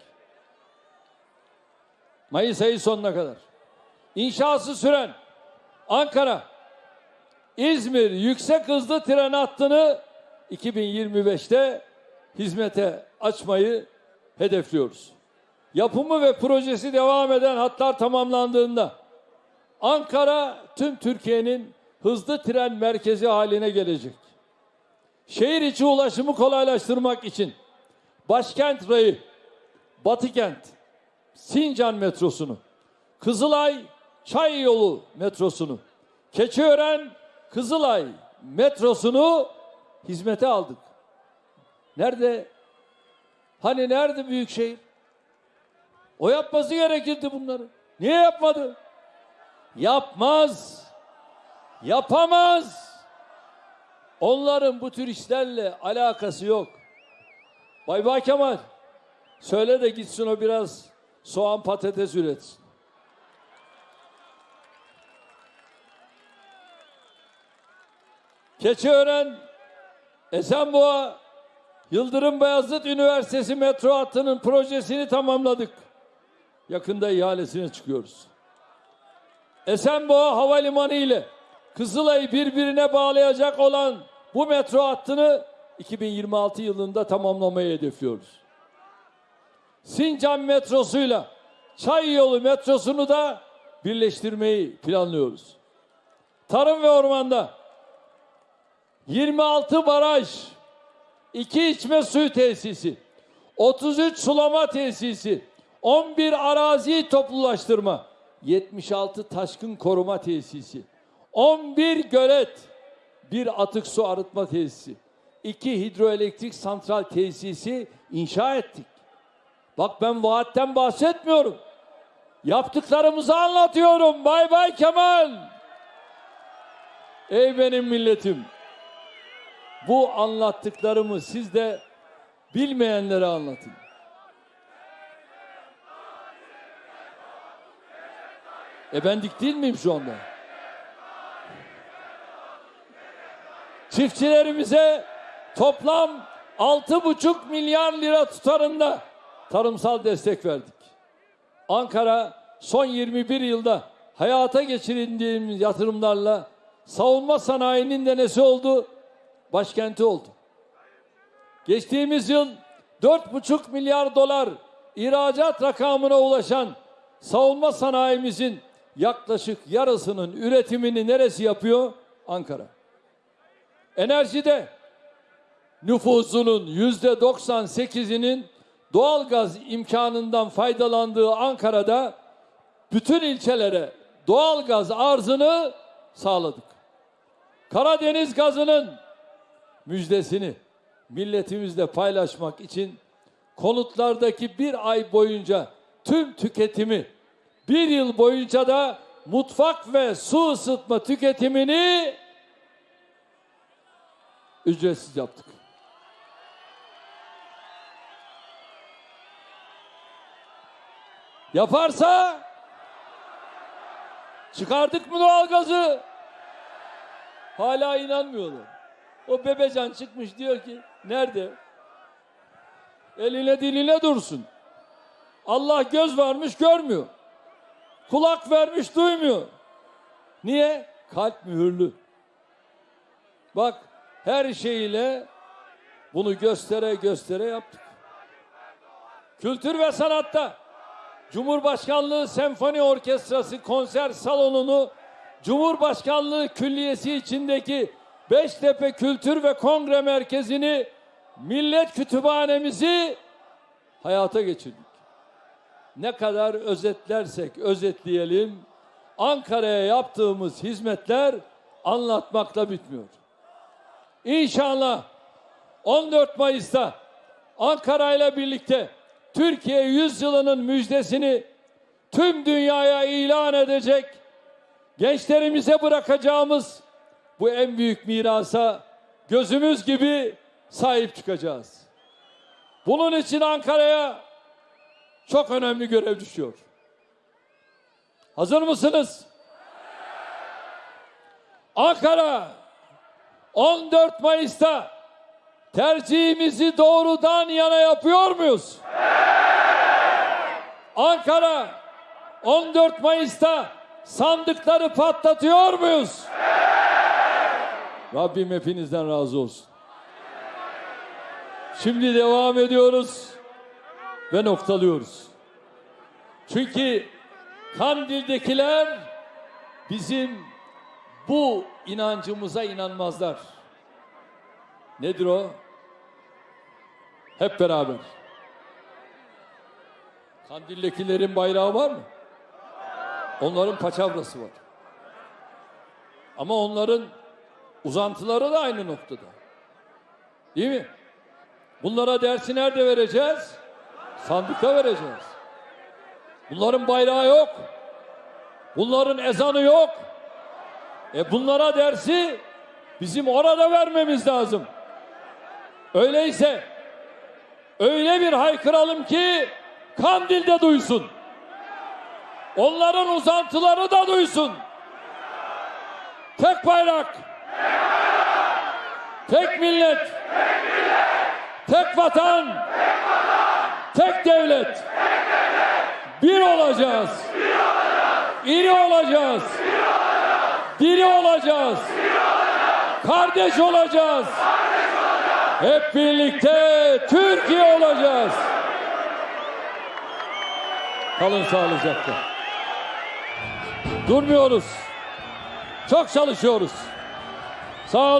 Mayıs ayı sonuna kadar. İnşası süren Ankara, İzmir yüksek hızlı tren hattını 2025'te hizmete açmayı hedefliyoruz. Yapımı ve projesi devam eden hatlar tamamlandığında Ankara tüm Türkiye'nin hızlı tren merkezi haline gelecek. Şehir içi ulaşımı kolaylaştırmak için Başkent Rayı, Batıkent, Sincan metrosunu, Kızılay Çay Yolu metrosunu, Keçiören Kızılay metrosunu hizmete aldık. Nerede? Hani nerede Büyükşehir? O yapması gerekirdi bunları. Niye yapmadı? Yapmaz. Yapamaz. Onların bu tür işlerle alakası yok. Bay Bay Kemal söyle de gitsin o biraz soğan patates üretsin. Keçiören, Esenboğa, Yıldırım Beyazıt Üniversitesi metro hattının projesini tamamladık. Yakında ihalesine çıkıyoruz. Esenboğa Havalimanı ile Kızılay'ı birbirine bağlayacak olan bu metro hattını 2026 yılında tamamlamayı hedefliyoruz. Sincan metrosuyla Çay yolu metrosunu da birleştirmeyi planlıyoruz. Tarım ve ormanda 26 baraj, 2 içme suyu tesisi, 33 sulama tesisi, 11 arazi toplulaştırma, 76 taşkın koruma tesisi, 11 gölet, bir atık su arıtma tesisi, 2 hidroelektrik santral tesisi inşa ettik. Bak ben vaatten bahsetmiyorum. Yaptıklarımızı anlatıyorum. Bay bay Kemal. Ey benim milletim. Bu anlattıklarımı siz de bilmeyenlere anlatın. E ben dik değil miyim şu anda? Çiftçilerimize toplam altı buçuk milyar lira tutarında tarımsal destek verdik. Ankara son 21 yılda hayata geçirdiğimiz yatırımlarla savunma sanayinin de nesi oldu? Başkenti oldu. Geçtiğimiz yıl 4,5 milyar dolar ihracat rakamına ulaşan savunma sanayimizin yaklaşık yarısının üretimini neresi yapıyor? Ankara. Enerjide nüfusunun yüzde 98'inin doğalgaz imkanından faydalandığı Ankara'da bütün ilçelere doğalgaz arzını sağladık. Karadeniz gazının müjdesini milletimizle paylaşmak için konutlardaki bir ay boyunca tüm tüketimi bir yıl boyunca da mutfak ve su ısıtma tüketimini ücretsiz yaptık. Yaparsa çıkardık mı doğalgazı? Hala inanmıyorlar. O bebecan çıkmış diyor ki nerede? Eline diline dursun. Allah göz vermiş görmüyor. Kulak vermiş duymuyor. Niye? Kalp mühürlü. Bak her şeyiyle bunu göstere göstere yaptık. Kültür ve sanatta Cumhurbaşkanlığı Senfoni Orkestrası konser salonunu Cumhurbaşkanlığı Külliyesi içindeki Beştepe Kültür ve Kongre Merkezi'ni Millet Kütüphanemizi hayata geçirdik. Ne kadar özetlersek özetleyelim Ankara'ya yaptığımız hizmetler anlatmakla bitmiyor. İnşallah 14 Mayıs'ta Ankara ile birlikte Türkiye yüzyılının müjdesini tüm dünyaya ilan edecek gençlerimize bırakacağımız bu en büyük mirasa gözümüz gibi sahip çıkacağız. Bunun için Ankara'ya çok önemli görev düşüyor. Hazır mısınız? Ankara 14 Mayıs'ta tercihimizi doğrudan yana yapıyor muyuz? Ankara 14 Mayıs'ta sandıkları patlatıyor muyuz? Rabbim hepinizden razı olsun. Şimdi devam ediyoruz ve noktalıyoruz. Çünkü Kandil'dekiler bizim bu inancımıza inanmazlar. Nedir o? Hep beraber. Kandil'dekilerin bayrağı var mı? Onların paçavrası var. Ama onların uzantıları da aynı noktada. Değil mi? Bunlara dersi nerede vereceğiz? Sandıkta vereceğiz. Bunların bayrağı yok. Bunların ezanı yok. E bunlara dersi Bizim orada vermemiz lazım. Öyleyse öyle bir haykıralım ki Kandil'de duysun. Onların uzantıları da duysun. Tek bayrak. Tek millet. Tek vatan. Tek devlet. Bir olacağız. İri olacağız. Diri olacağız. Kardeş olacağız. Hep birlikte Türkiye olacağız. Kalın sağlıcakla. Durmuyoruz. Çok çalışıyoruz. So